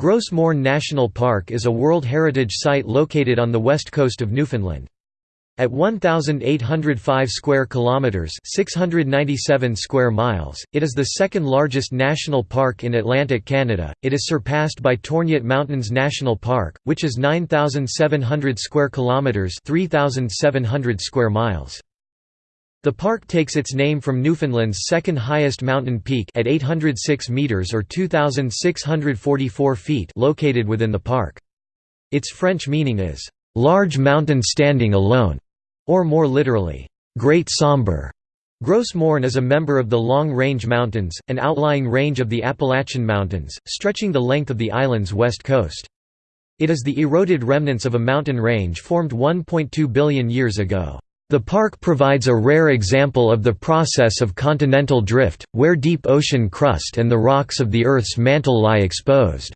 Gros Morne National Park is a World Heritage Site located on the west coast of Newfoundland. At 1805 square kilometers, 697 square miles, it is the second largest national park in Atlantic Canada. It is surpassed by Torngat Mountains National Park, which is 9700 square kilometers, 3700 square miles. The park takes its name from Newfoundland's second highest mountain peak at 806 meters or 2644 feet located within the park. Its French meaning is large mountain standing alone or more literally, Great Sombre. Gros Morne is a member of the Long Range Mountains, an outlying range of the Appalachian Mountains, stretching the length of the island's west coast. It is the eroded remnants of a mountain range formed 1.2 billion years ago. The park provides a rare example of the process of continental drift, where deep ocean crust and the rocks of the Earth's mantle lie exposed.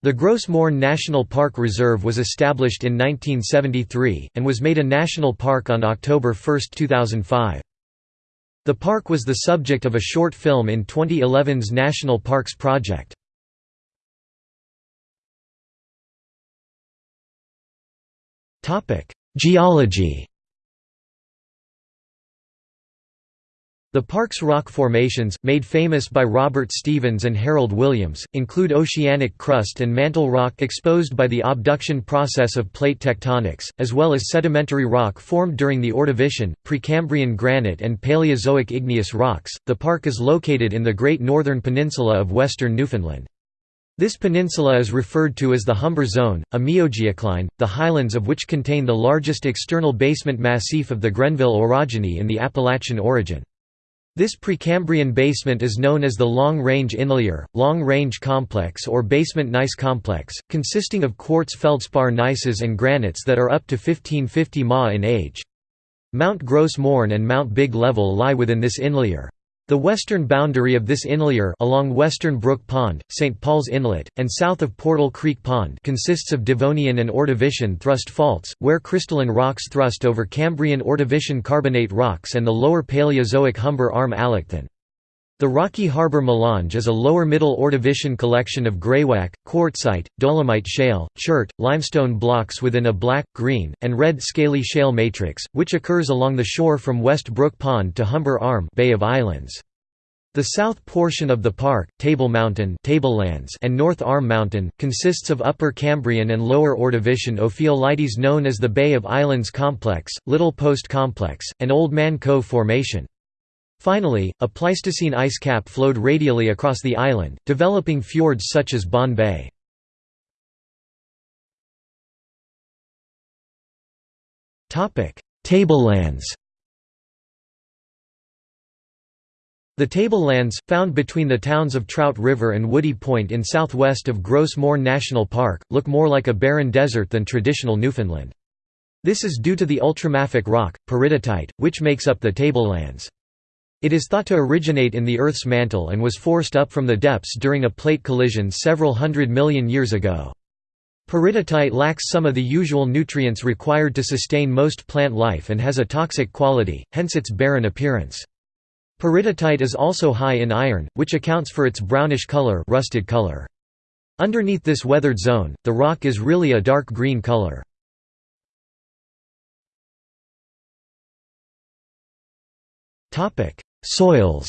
The Gros Morne National Park Reserve was established in 1973, and was made a national park on October 1, 2005. The park was the subject of a short film in 2011's National Parks Project. Geology The park's rock formations, made famous by Robert Stevens and Harold Williams, include oceanic crust and mantle rock exposed by the obduction process of plate tectonics, as well as sedimentary rock formed during the Ordovician, Precambrian granite and Paleozoic igneous rocks. The park is located in the Great Northern Peninsula of western Newfoundland. This peninsula is referred to as the Humber Zone, a miogeocline, the highlands of which contain the largest external basement massif of the Grenville orogeny in the Appalachian orogen. This Precambrian basement is known as the Long-Range Inlier, Long-Range Complex or Basement Gneiss Complex, consisting of quartz feldspar gneisses and granites that are up to 1550 ma in age. Mount Gros Morne and Mount Big Level lie within this inlier. The western boundary of this inlier along western Brook Pond, St. Paul's Inlet, and south of Portal Creek Pond consists of Devonian and Ordovician thrust faults, where crystalline rocks thrust over Cambrian Ordovician carbonate rocks and the lower Paleozoic Humber Arm Allochthon. The Rocky Harbor Melange is a lower middle Ordovician collection of greywacke, quartzite, dolomite shale, chert, limestone blocks within a black, green, and red scaly shale matrix, which occurs along the shore from West Brook Pond to Humber Arm Bay of Islands. The south portion of the park, Table Mountain Tablelands and North Arm Mountain, consists of Upper Cambrian and Lower Ordovician ophiolites known as the Bay of Islands Complex, Little Post Complex, and Old Man Cove Formation. Finally, a Pleistocene ice cap flowed radially across the island, developing fjords such as Bonne Bay. Tablelands The tablelands, found between the towns of Trout River and Woody Point in southwest of Gros Morne National Park, look more like a barren desert than traditional Newfoundland. This is due to the ultramafic rock, peridotite, which makes up the tablelands. It is thought to originate in the Earth's mantle and was forced up from the depths during a plate collision several hundred million years ago. Peridotite lacks some of the usual nutrients required to sustain most plant life and has a toxic quality, hence its barren appearance. Peridotite is also high in iron, which accounts for its brownish color, rusted color. Underneath this weathered zone, the rock is really a dark green color. Topic: Soils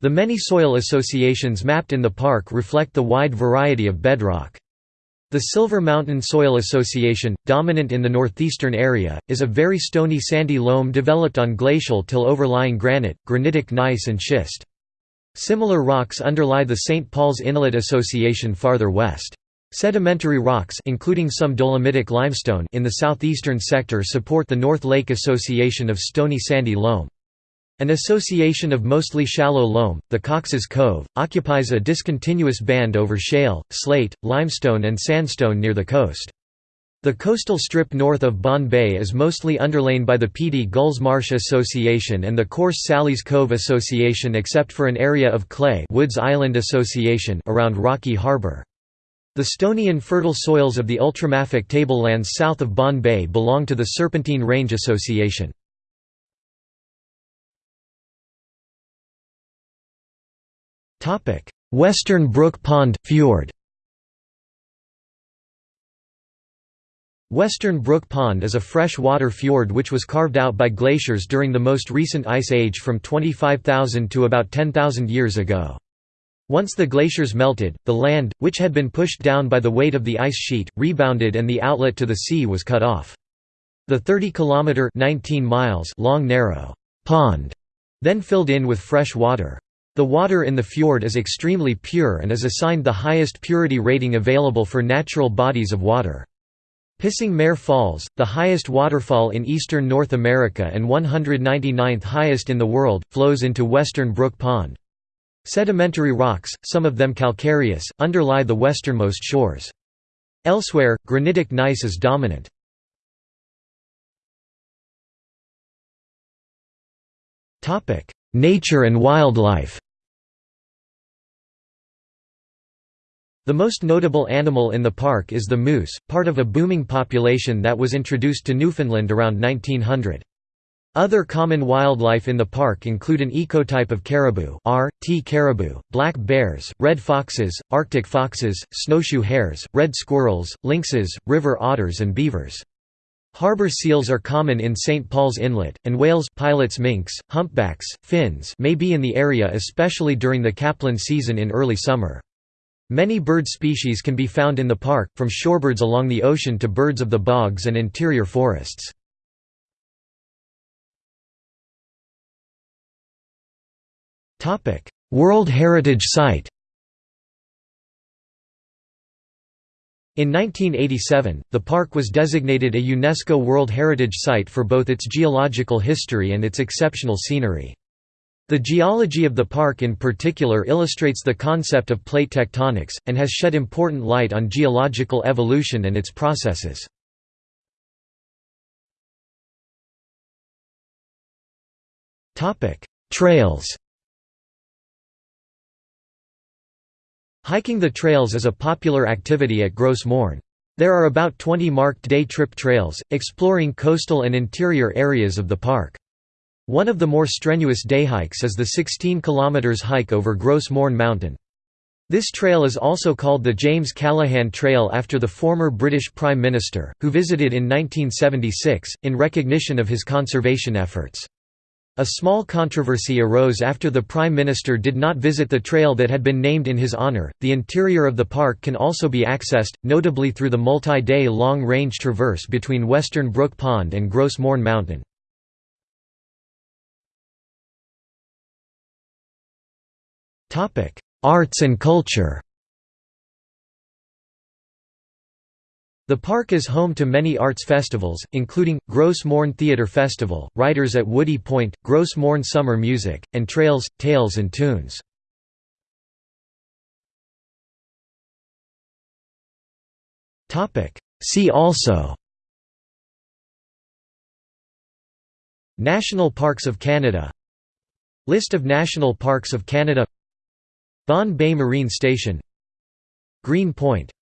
The many soil associations mapped in the park reflect the wide variety of bedrock. The Silver Mountain Soil Association, dominant in the northeastern area, is a very stony sandy loam developed on glacial till overlying granite, granitic gneiss and schist. Similar rocks underlie the St. Paul's Inlet Association farther west. Sedimentary rocks including some dolomitic limestone in the southeastern sector support the North Lake Association of stony sandy loam. An association of mostly shallow loam, the Cox's Cove, occupies a discontinuous band over shale, slate, limestone and sandstone near the coast. The coastal strip north of Bonne Bay is mostly underlain by the Peattie Gulls Marsh Association and the Coarse Sally's Cove Association except for an area of clay Woods Island Association around Rocky Harbour. The stony and fertile soils of the ultramafic tablelands south of Bonne Bay belong to the Serpentine Range Association. Western Brook Pond Fjord Western Brook Pond is a fresh-water fjord which was carved out by glaciers during the most recent ice age from 25,000 to about 10,000 years ago. Once the glaciers melted, the land, which had been pushed down by the weight of the ice sheet, rebounded and the outlet to the sea was cut off. The 30-kilometre long narrow pond then filled in with fresh water. The water in the fjord is extremely pure and is assigned the highest purity rating available for natural bodies of water. Pissing Mare Falls, the highest waterfall in eastern North America and 199th highest in the world, flows into western Brook Pond. Sedimentary rocks, some of them calcareous, underlie the westernmost shores. Elsewhere, granitic gneiss is dominant. Nature and wildlife The most notable animal in the park is the moose, part of a booming population that was introduced to Newfoundland around 1900. Other common wildlife in the park include an ecotype of caribou R. T. caribou, black bears, red foxes, arctic foxes, snowshoe hares, red squirrels, lynxes, river otters and beavers. Harbor seals are common in St. Paul's Inlet, and whales pilot's minks, humpbacks, fins may be in the area especially during the capelin season in early summer. Many bird species can be found in the park, from shorebirds along the ocean to birds of the bogs and interior forests. World Heritage Site In 1987, the park was designated a UNESCO World Heritage Site for both its geological history and its exceptional scenery. The geology of the park in particular illustrates the concept of plate tectonics, and has shed important light on geological evolution and its processes. Trails Hiking the trails is a popular activity at Gros Morne. There are about 20 marked day trip trails, exploring coastal and interior areas of the park. One of the more strenuous day hikes is the 16 km hike over Gros Morne Mountain. This trail is also called the James Callaghan Trail after the former British Prime Minister, who visited in 1976, in recognition of his conservation efforts. A small controversy arose after the Prime Minister did not visit the trail that had been named in his honour. The interior of the park can also be accessed, notably through the multi day long range traverse between Western Brook Pond and Gros Morne Mountain. Arts and culture The park is home to many arts festivals, including, Gros Morne Theatre Festival, Writers at Woody Point, Gros Morne Summer Music, and Trails, Tales and Tunes. See also National Parks of Canada List of National Parks of Canada Bonne Bay Marine Station Green Point